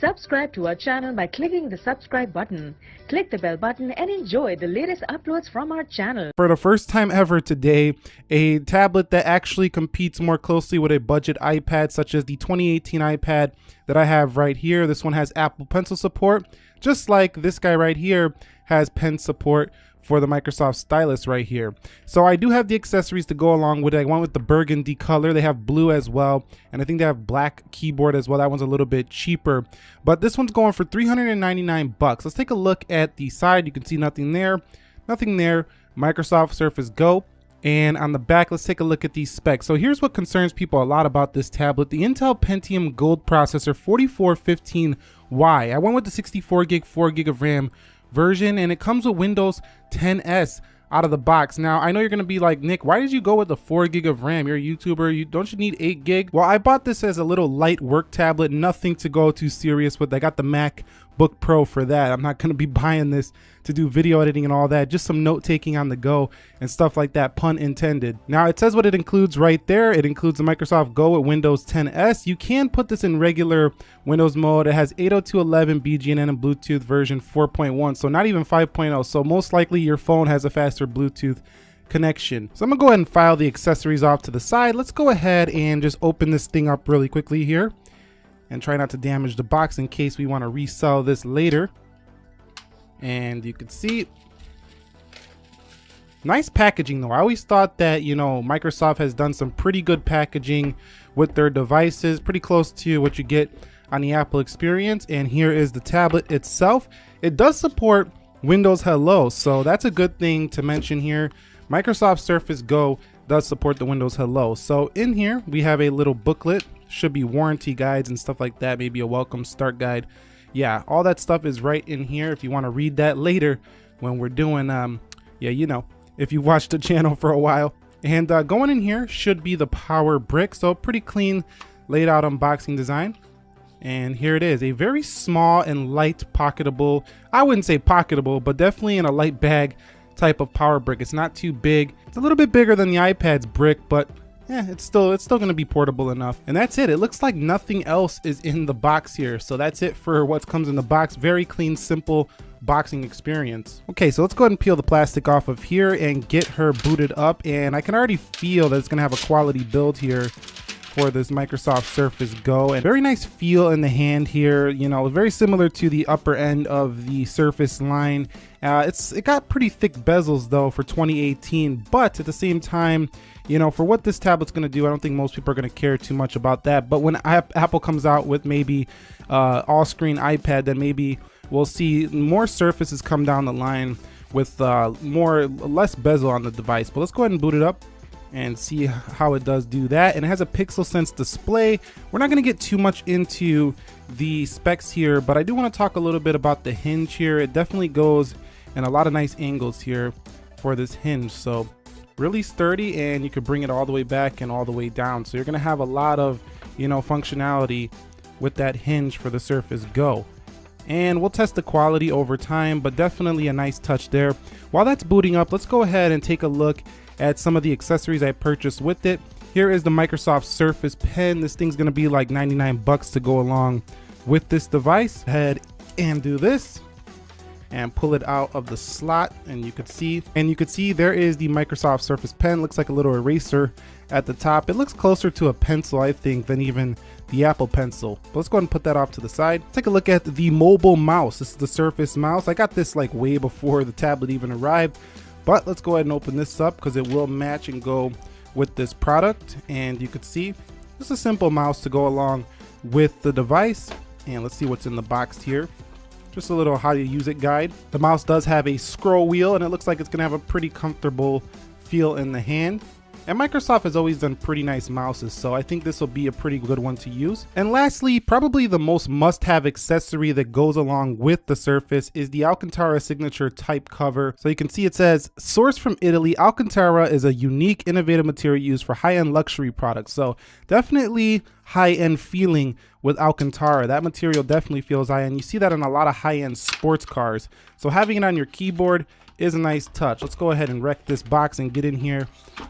Subscribe to our channel by clicking the subscribe button. Click the bell button and enjoy the latest uploads from our channel. For the first time ever today, a tablet that actually competes more closely with a budget iPad such as the 2018 iPad that I have right here. This one has Apple Pencil support, just like this guy right here has pen support for the Microsoft Stylus right here. So I do have the accessories to go along with it. I went with the burgundy color. They have blue as well. And I think they have black keyboard as well. That one's a little bit cheaper. But this one's going for 399 bucks. Let's take a look at the side. You can see nothing there. Nothing there. Microsoft Surface Go. And on the back, let's take a look at these specs. So here's what concerns people a lot about this tablet. The Intel Pentium Gold processor 4415Y. I went with the 64 gig, 4 gig of RAM version and it comes with Windows 10 S out of the box. Now, I know you're to be like, Nick, why did you go with the 4 gig of RAM? You're a YouTuber. You Don't you need 8 gig? Well, I bought this as a little light work tablet. Nothing to go too serious with. I got the MacBook Pro for that. I'm not going to be buying this to do video editing and all that. Just some note taking on the go and stuff like that, pun intended. Now, it says what it includes right there. It includes the Microsoft Go with Windows 10 S. You can put this in regular Windows mode. It has 802.11 BGN and Bluetooth version 4.1, so not even 5.0. So most likely your phone has a faster Bluetooth connection. So I'm gonna go ahead and file the accessories off to the side. Let's go ahead and just open this thing up really quickly here and try not to damage the box in case we wanna resell this later. And you can see nice packaging though. I always thought that you know microsoft has done some pretty good packaging with their devices pretty close to what you get on the apple experience. And here is the tablet itself. It does support windows hello so that's a good thing to mention here. Microsoft surface go does support the windows hello. So in here we have a little booklet should be warranty guides and stuff like that maybe a welcome start guide yeah, all that stuff is right in here if you want to read that later when we're doing, um, yeah, you know, if you watched the channel for a while. And uh, going in here should be the power brick. So pretty clean laid out unboxing design. And here it is, a very small and light pocketable, I wouldn't say pocketable, but definitely in a light bag type of power brick. It's not too big. It's a little bit bigger than the iPad's brick, but yeah, it's still it's still gonna be portable enough. And that's it. It looks like nothing else is in the box here. So that's it for what comes in the box. Very clean, simple boxing experience. Okay, so let's go ahead and peel the plastic off of here and get her booted up. And I can already feel that it's gonna have a quality build here for this Microsoft Surface Go and very nice feel in the hand here you know very similar to the upper end of the Surface line. Uh, it's it got pretty thick bezels though for 2018 but at the same time you know for what this tablet's gonna do I don't think most people are gonna care too much about that. But when Apple comes out with maybe uh, all screen iPad then maybe we'll see more surfaces come down the line with uh, more less bezel on the device. But let's go ahead and boot it up and see how it does do that. And it has a PixelSense display. We're not gonna get too much into the specs here, but I do wanna talk a little bit about the hinge here. It definitely goes in a lot of nice angles here for this hinge. So really sturdy and you can bring it all the way back and all the way down. So you're gonna have a lot of, you know, functionality with that hinge for the Surface Go. And we'll test the quality over time, but definitely a nice touch there. While that's booting up, let's go ahead and take a look at some of the accessories I purchased with it. Here is the Microsoft Surface Pen. This thing's gonna be like 99 bucks to go along with this device. Head and do this and pull it out of the slot and you could see and you could see there is the Microsoft Surface Pen looks like a little eraser at the top it looks closer to a pencil I think than even the Apple Pencil but let's go ahead and put that off to the side take a look at the mobile mouse this is the Surface mouse I got this like way before the tablet even arrived but let's go ahead and open this up because it will match and go with this product. And you could see just a simple mouse to go along with the device. And let's see what's in the box here. Just a little how you use it guide. The mouse does have a scroll wheel and it looks like it's gonna have a pretty comfortable feel in the hand. And Microsoft has always done pretty nice mouses, so I think this will be a pretty good one to use. And lastly, probably the most must-have accessory that goes along with the Surface is the Alcantara signature type cover. So you can see it says, sourced from Italy, Alcantara is a unique, innovative material used for high-end luxury products. So definitely high-end feeling with Alcantara. That material definitely feels high-end. You see that in a lot of high-end sports cars. So having it on your keyboard is a nice touch. Let's go ahead and wreck this box and get in here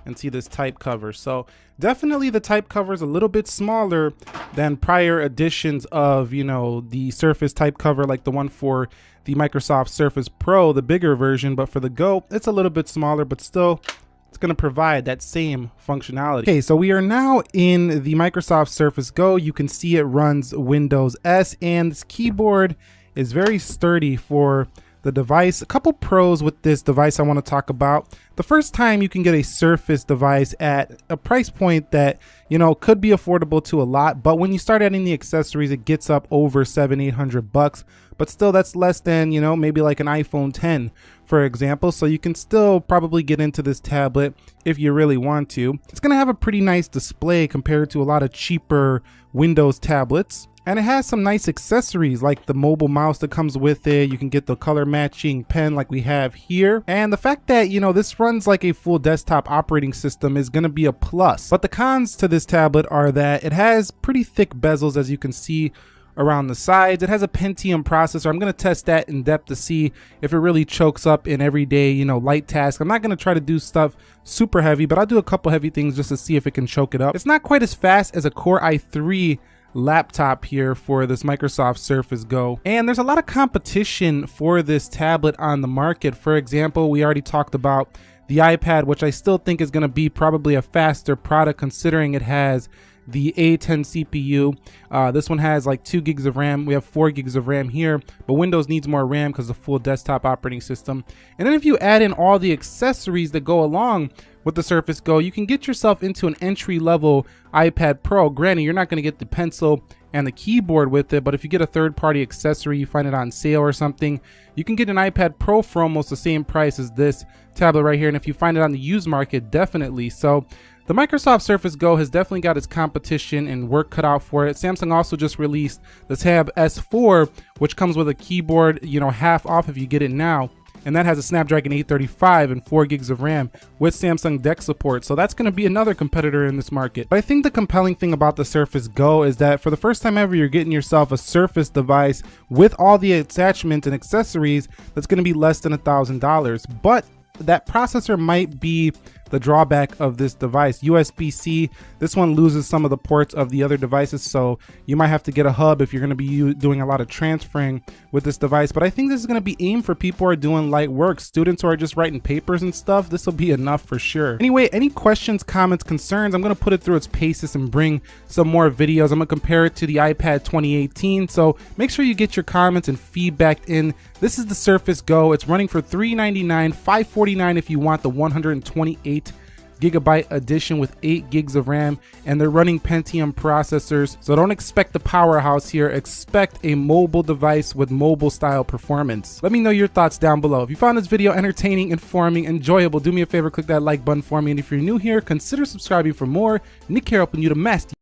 and see this type cover. So definitely the type cover is a little bit smaller than prior editions of, you know, the Surface type cover like the one for the Microsoft Surface Pro, the bigger version. But for the Go, it's a little bit smaller, but still it's going to provide that same functionality. Okay, so we are now in the Microsoft Surface Go. You can see it runs Windows S and this keyboard is very sturdy for the device. A couple pros with this device I want to talk about. The first time you can get a Surface device at a price point that, you know, could be affordable to a lot, but when you start adding the accessories, it gets up over seven, 800 bucks. But still, that's less than, you know, maybe like an iPhone 10, for example. So you can still probably get into this tablet if you really want to. It's going to have a pretty nice display compared to a lot of cheaper Windows tablets. And it has some nice accessories like the mobile mouse that comes with it. You can get the color matching pen like we have here. And the fact that, you know, this runs like a full desktop operating system is going to be a plus. But the cons to this tablet are that it has pretty thick bezels as you can see around the sides. It has a Pentium processor. I'm going to test that in depth to see if it really chokes up in everyday, you know, light tasks. I'm not going to try to do stuff super heavy, but I'll do a couple heavy things just to see if it can choke it up. It's not quite as fast as a Core i3 laptop here for this Microsoft Surface Go. And there's a lot of competition for this tablet on the market. For example, we already talked about the iPad, which I still think is going to be probably a faster product considering it has the A10 CPU. Uh, this one has like two gigs of RAM. We have four gigs of RAM here, but Windows needs more RAM because the full desktop operating system. And then if you add in all the accessories that go along with the Surface Go, you can get yourself into an entry level iPad Pro. Granted, you're not going to get the pencil and the keyboard with it, but if you get a third party accessory, you find it on sale or something, you can get an iPad Pro for almost the same price as this tablet right here. And if you find it on the used market, definitely. So the Microsoft Surface Go has definitely got its competition and work cut out for it. Samsung also just released the Tab S4, which comes with a keyboard, you know, half off if you get it now and that has a Snapdragon 835 and 4 gigs of RAM with Samsung DeX support. So that's going to be another competitor in this market. But I think the compelling thing about the Surface Go is that for the first time ever, you're getting yourself a Surface device with all the attachments and accessories that's going to be less than a thousand dollars. But that processor might be the drawback of this device. USB-C, this one loses some of the ports of the other devices, so you might have to get a hub if you're going to be doing a lot of transferring with this device. But I think this is going to be aimed for people who are doing light work, students who are just writing papers and stuff. This will be enough for sure. Anyway, any questions, comments, concerns, I'm going to put it through its paces and bring some more videos. I'm going to compare it to the iPad 2018, so make sure you get your comments and feedback in. This is the Surface Go. It's running for 399, 549 if you want the 128 8 gigabyte edition with 8 gigs of RAM and they're running Pentium processors. So don't expect the powerhouse here. Expect a mobile device with mobile style performance. Let me know your thoughts down below. If you found this video entertaining informing enjoyable do me a favor click that like button for me. And if you're new here consider subscribing for more. Nick here helping you to master